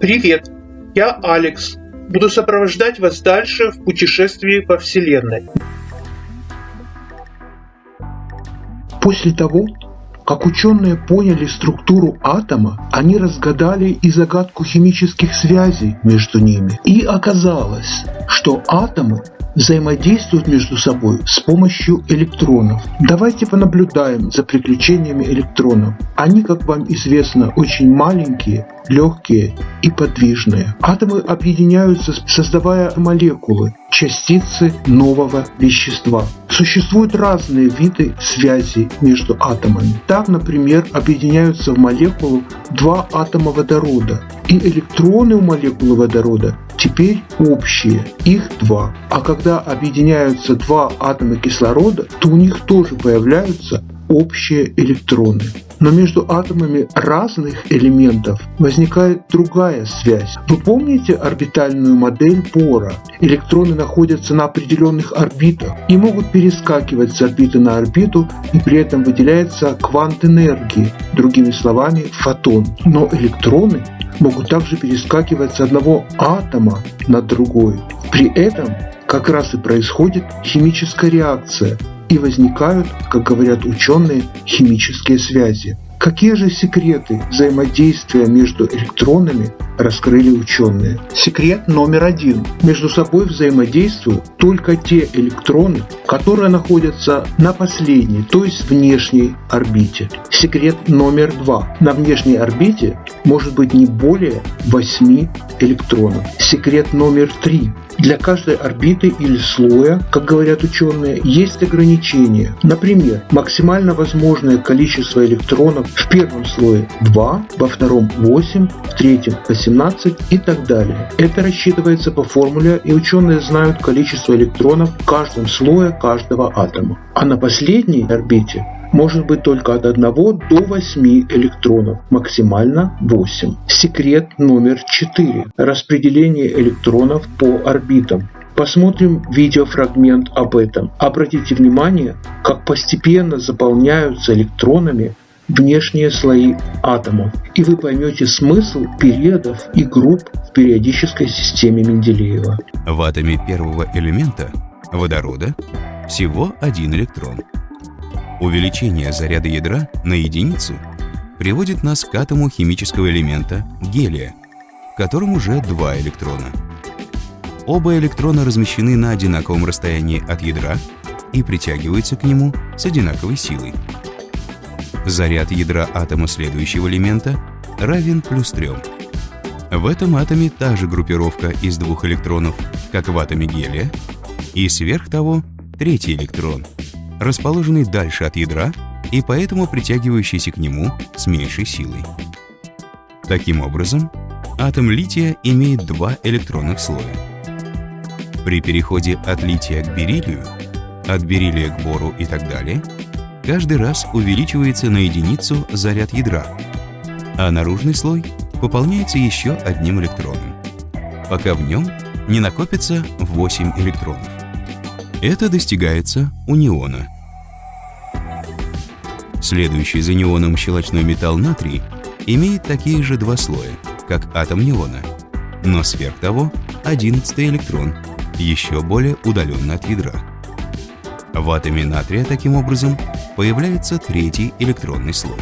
Привет, я Алекс. Буду сопровождать вас дальше в путешествии по Вселенной. После того, как ученые поняли структуру атома, они разгадали и загадку химических связей между ними. И оказалось, что атомы взаимодействуют между собой с помощью электронов. Давайте понаблюдаем за приключениями электронов. Они, как вам известно, очень маленькие, легкие и подвижные. Атомы объединяются, создавая молекулы, частицы нового вещества. Существуют разные виды связи между атомами. Так, например, объединяются в молекулу два атома водорода, и электроны у молекулы водорода теперь общие, их два. А когда объединяются два атома кислорода, то у них тоже появляются общие электроны. Но между атомами разных элементов возникает другая связь. Вы помните орбитальную модель Бора? Электроны находятся на определенных орбитах и могут перескакивать с орбиты на орбиту, и при этом выделяется квант энергии, другими словами фотон. Но электроны могут также перескакивать с одного атома на другой. При этом как раз и происходит химическая реакция, и возникают, как говорят ученые, химические связи. Какие же секреты взаимодействия между электронами раскрыли ученые? Секрет номер один. Между собой взаимодействуют только те электроны, которые находятся на последней, то есть внешней орбите. Секрет номер два. На внешней орбите может быть не более 8 электронов. Секрет номер три. Для каждой орбиты или слоя, как говорят ученые, есть ограничения. Например, максимально возможное количество электронов в первом слое 2, во втором 8, в третьем 18 и так далее. Это рассчитывается по формуле и ученые знают количество электронов в каждом слое каждого атома. А на последней орбите может быть только от 1 до 8 электронов, максимально 8. Секрет номер 4. Распределение электронов по орбитам. Посмотрим видеофрагмент об этом. Обратите внимание, как постепенно заполняются электронами внешние слои атомов, и вы поймете смысл периодов и групп в периодической системе Менделеева. В атоме первого элемента, водорода, всего один электрон – Увеличение заряда ядра на единицу приводит нас к атому химического элемента гелия, в котором уже два электрона. Оба электрона размещены на одинаковом расстоянии от ядра и притягиваются к нему с одинаковой силой. Заряд ядра атома следующего элемента равен плюс 3. В этом атоме та же группировка из двух электронов, как в атоме гелия, и сверх того третий электрон – расположенный дальше от ядра и поэтому притягивающийся к нему с меньшей силой. Таким образом, атом лития имеет два электронных слоя. При переходе от лития к бериллию, от бериллия к бору и так далее, каждый раз увеличивается на единицу заряд ядра, а наружный слой пополняется еще одним электроном, пока в нем не накопится 8 электронов. Это достигается у неона. Следующий за неоном щелочной металл натрий имеет такие же два слоя, как атом неона, но сверх того 11 электрон, еще более удаленно от ядра. В атоме натрия таким образом появляется третий электронный слой.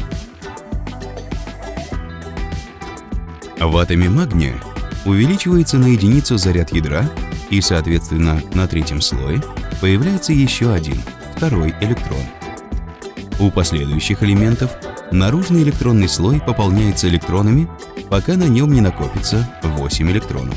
В атоме магния увеличивается на единицу заряд ядра и, соответственно, на третьем слое появляется еще один, второй электрон. У последующих элементов наружный электронный слой пополняется электронами, пока на нем не накопится 8 электронов.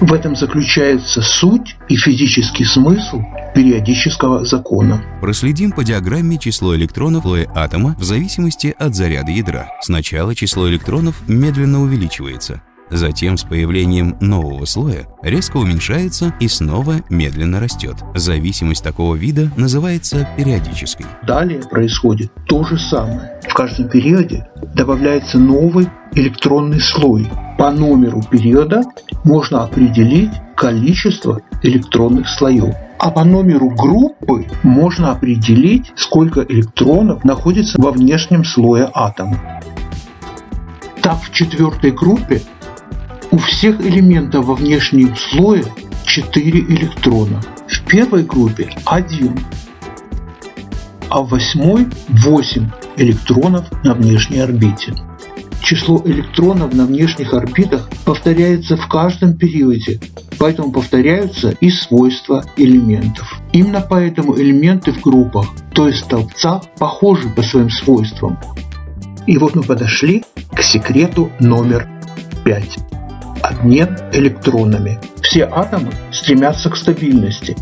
В этом заключается суть и физический смысл периодического закона. Проследим по диаграмме число электронов слоя атома в зависимости от заряда ядра. Сначала число электронов медленно увеличивается, Затем с появлением нового слоя резко уменьшается и снова медленно растет. Зависимость такого вида называется периодической. Далее происходит то же самое. В каждом периоде добавляется новый электронный слой. По номеру периода можно определить количество электронных слоев. А по номеру группы можно определить, сколько электронов находится во внешнем слое атома. Так в четвертой группе У всех элементов во внешнем слое 4 электрона. В первой группе 1, а в восьмой 8 электронов на внешней орбите. Число электронов на внешних орбитах повторяется в каждом периоде, поэтому повторяются и свойства элементов. Именно поэтому элементы в группах, то есть столбцах, похожи по своим свойствам. И вот мы подошли к секрету номер 5. Обмен электронами. Все атомы стремятся к стабильности.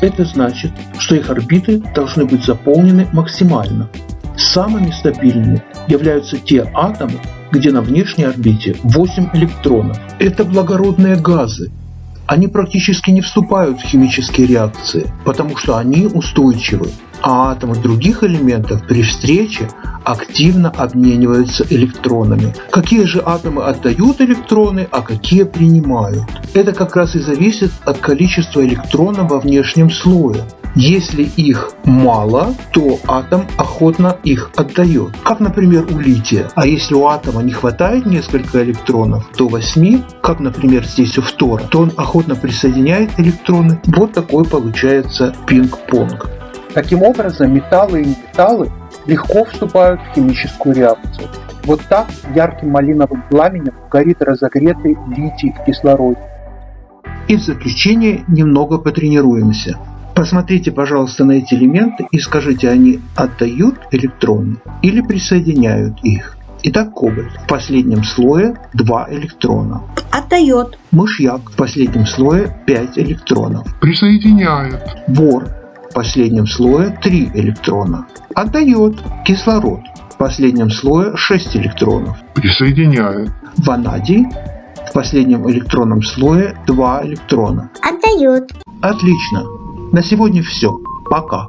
Это значит, что их орбиты должны быть заполнены максимально. Самыми стабильными являются те атомы, где на внешней орбите 8 электронов. Это благородные газы. Они практически не вступают в химические реакции, потому что они устойчивы, а атомы других элементов при встрече активно обмениваются электронами. Какие же атомы отдают электроны, а какие принимают? Это как раз и зависит от количества электронов во внешнем слое. Если их мало, то атом охотно их отдает. Как, например, у лития. А если у атома не хватает несколько электронов, то 8, как, например, здесь у фтора, то он охотно присоединяет электроны. Вот такой получается пинг-понг. Таким образом, металлы и металлы легко вступают в химическую реакцию. Вот так ярким малиновым пламенем горит разогретый литий в кислороде. И в заключение немного потренируемся. Посмотрите, пожалуйста, на эти элементы и скажите, они отдают электроны или присоединяют их. Итак, кобальт в последнем слое 2 электрона. Отдает. Мышьяк в последнем слое 5 электронов. Присоединяет. Бор в последнем слое 3 электрона. Отдает. Кислород в последнем слое 6 электронов. Присоединяет. Ванадий в последнем электронном слое 2 электрона. Отдает. Отлично. На сегодня все. Пока.